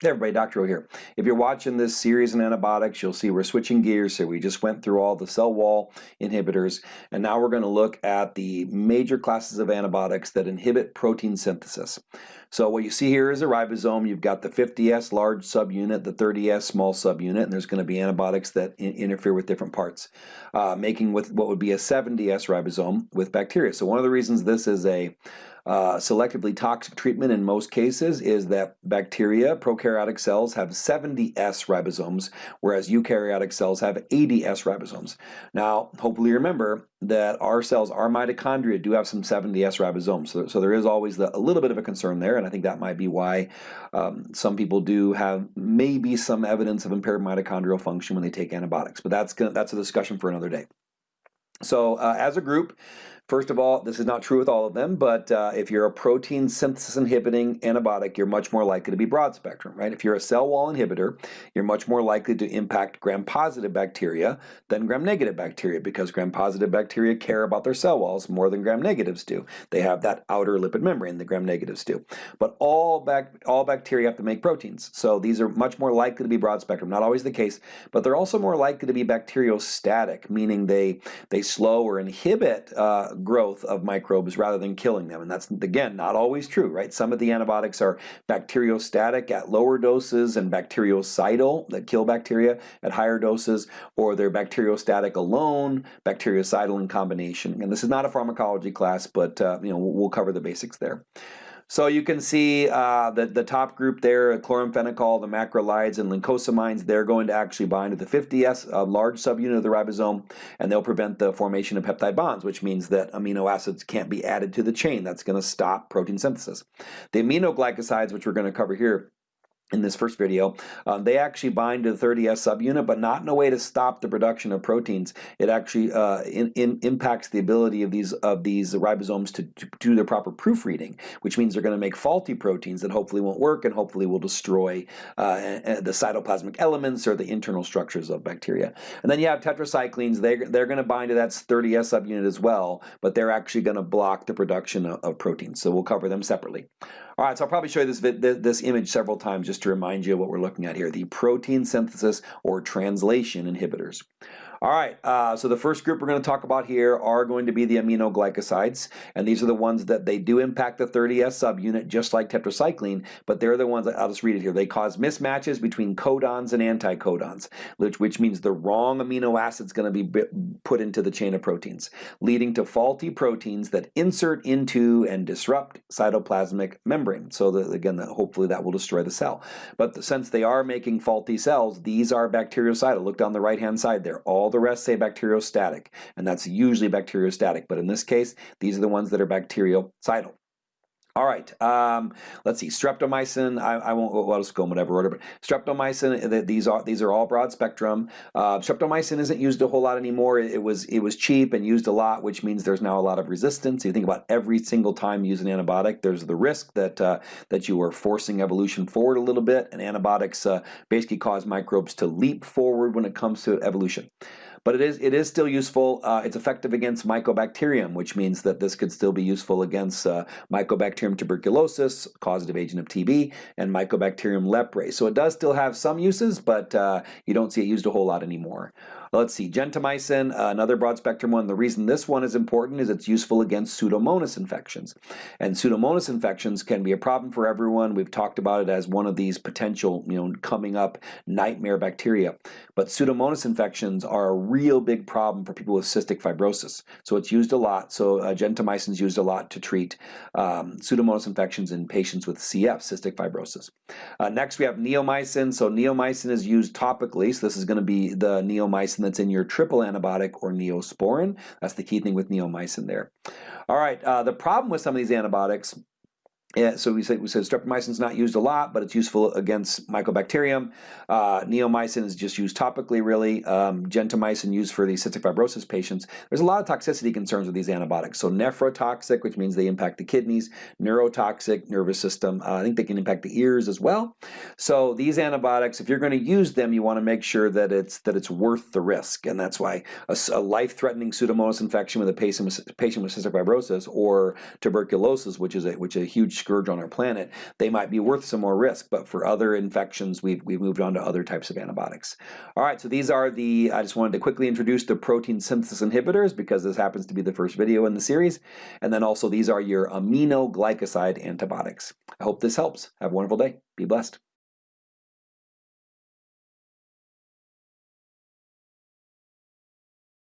Hey everybody, Dr. O here. If you're watching this series on antibiotics, you'll see we're switching gears here. We just went through all the cell wall inhibitors, and now we're going to look at the major classes of antibiotics that inhibit protein synthesis. So what you see here is a ribosome. You've got the 50S large subunit, the 30S small subunit, and there's going to be antibiotics that in interfere with different parts, uh, making with what would be a 70S ribosome with bacteria. So one of the reasons this is a uh, selectively toxic treatment in most cases is that bacteria, prokaryotic cells, have 70S ribosomes, whereas eukaryotic cells have 80S ribosomes. Now, hopefully you remember that our cells, our mitochondria, do have some 70S ribosomes. So, so there is always the, a little bit of a concern there, and I think that might be why um, some people do have maybe some evidence of impaired mitochondrial function when they take antibiotics. But that's, gonna, that's a discussion for another day. So uh, as a group, First of all, this is not true with all of them, but uh, if you're a protein synthesis inhibiting antibiotic, you're much more likely to be broad spectrum, right? If you're a cell wall inhibitor, you're much more likely to impact gram-positive bacteria than gram-negative bacteria because gram-positive bacteria care about their cell walls more than gram-negatives do. They have that outer lipid membrane, that gram-negatives do. But all, bac all bacteria have to make proteins, so these are much more likely to be broad spectrum. Not always the case, but they're also more likely to be bacteriostatic, meaning they, they slow or inhibit uh, growth of microbes rather than killing them. And that's, again, not always true, right? Some of the antibiotics are bacteriostatic at lower doses and bactericidal that kill bacteria at higher doses, or they're bacteriostatic alone, bactericidal in combination. And this is not a pharmacology class, but uh, you know we'll cover the basics there. So you can see uh, the, the top group there, chloramphenicol, the macrolides, and lincosamides, they're going to actually bind to the 50S, a large subunit of the ribosome, and they'll prevent the formation of peptide bonds, which means that amino acids can't be added to the chain. That's going to stop protein synthesis. The aminoglycosides, which we're going to cover here, in this first video, um, they actually bind to the 30S subunit, but not in a way to stop the production of proteins. It actually uh, in, in impacts the ability of these of these ribosomes to, to do their proper proofreading, which means they're going to make faulty proteins that hopefully won't work and hopefully will destroy uh, the cytoplasmic elements or the internal structures of bacteria. And then you have tetracyclines. They they're going to bind to that 30S subunit as well, but they're actually going to block the production of, of proteins. So we'll cover them separately. All right, so I'll probably show you this, this image several times just to remind you of what we're looking at here, the protein synthesis or translation inhibitors. All right, uh, so the first group we're going to talk about here are going to be the aminoglycosides, and these are the ones that they do impact the 30S subunit just like tetracycline, but they're the ones, that, I'll just read it here, they cause mismatches between codons and anticodons, which, which means the wrong amino acid is going to be put into the chain of proteins, leading to faulty proteins that insert into and disrupt cytoplasmic membrane. So again, hopefully that will destroy the cell. But the, since they are making faulty cells, these are bactericidal. Look down the right-hand side there. All all the rest say bacteriostatic, and that's usually bacteriostatic, but in this case, these are the ones that are bactericidal. All right, um, let's see. Streptomycin. I, I won't. Well, let's go in whatever order. But streptomycin. These are these are all broad spectrum. Uh, streptomycin isn't used a whole lot anymore. It was it was cheap and used a lot, which means there's now a lot of resistance. You think about every single time you use an antibiotic, there's the risk that uh, that you are forcing evolution forward a little bit, and antibiotics uh, basically cause microbes to leap forward when it comes to evolution. But it is it is still useful. Uh, it's effective against Mycobacterium, which means that this could still be useful against uh, Mycobacterium tuberculosis, causative agent of TB, and Mycobacterium leprae. So it does still have some uses, but uh, you don't see it used a whole lot anymore. Let's see, gentamicin, uh, another broad spectrum one. The reason this one is important is it's useful against Pseudomonas infections. And Pseudomonas infections can be a problem for everyone. We've talked about it as one of these potential, you know, coming up nightmare bacteria. But Pseudomonas infections are a real big problem for people with cystic fibrosis. So it's used a lot. So uh, gentamicin is used a lot to treat um, Pseudomonas infections in patients with CF, cystic fibrosis. Uh, next we have neomycin. So neomycin is used topically. So this is going to be the neomycin that's in your triple antibiotic or neosporin. That's the key thing with neomycin there. All right, uh, the problem with some of these antibiotics yeah, so we said, we said streptomycin is not used a lot, but it's useful against mycobacterium. Uh, neomycin is just used topically, really. Um, gentamicin used for the cystic fibrosis patients. There's a lot of toxicity concerns with these antibiotics. So nephrotoxic, which means they impact the kidneys, neurotoxic, nervous system. Uh, I think they can impact the ears as well. So these antibiotics, if you're going to use them, you want to make sure that it's that it's worth the risk, and that's why a, a life-threatening Pseudomonas infection with a patient with, patient with cystic fibrosis or tuberculosis, which is a which is a huge scourge on our planet, they might be worth some more risk. But for other infections, we've, we've moved on to other types of antibiotics. All right, so these are the, I just wanted to quickly introduce the protein synthesis inhibitors because this happens to be the first video in the series. And then also these are your aminoglycoside antibiotics. I hope this helps. Have a wonderful day. Be blessed.